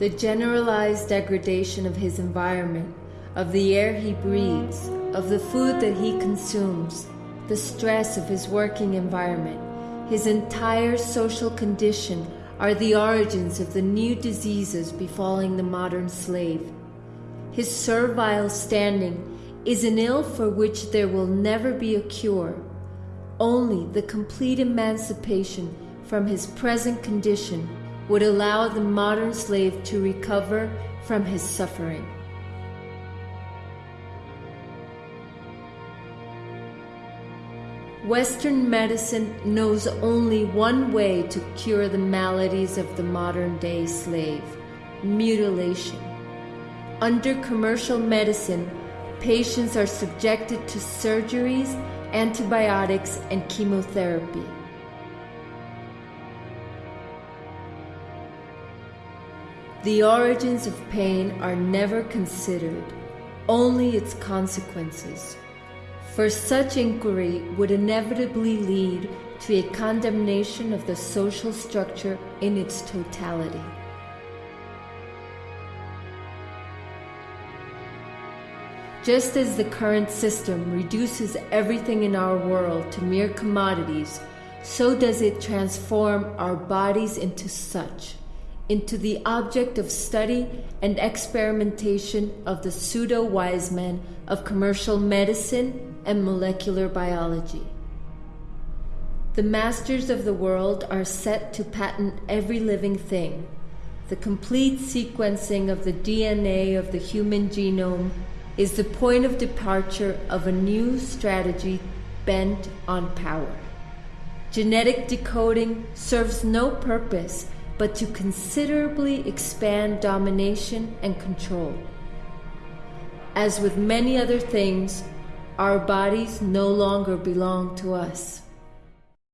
the generalized degradation of his environment, of the air he breathes, of the food that he consumes, the stress of his working environment, his entire social condition are the origins of the new diseases befalling the modern slave. His servile standing is an ill for which there will never be a cure. Only the complete emancipation from his present condition would allow the modern slave to recover from his suffering. Western medicine knows only one way to cure the maladies of the modern day slave mutilation. Under commercial medicine, patients are subjected to surgeries, antibiotics, and chemotherapy. The origins of pain are never considered, only its consequences. For such inquiry would inevitably lead to a condemnation of the social structure in its totality. Just as the current system reduces everything in our world to mere commodities, so does it transform our bodies into such, into the object of study and experimentation of the pseudo wise men of commercial medicine and molecular biology. The masters of the world are set to patent every living thing. The complete sequencing of the DNA of the human genome is the point of departure of a new strategy bent on power. Genetic decoding serves no purpose but to considerably expand domination and control. As with many other things, our bodies no longer belong to us.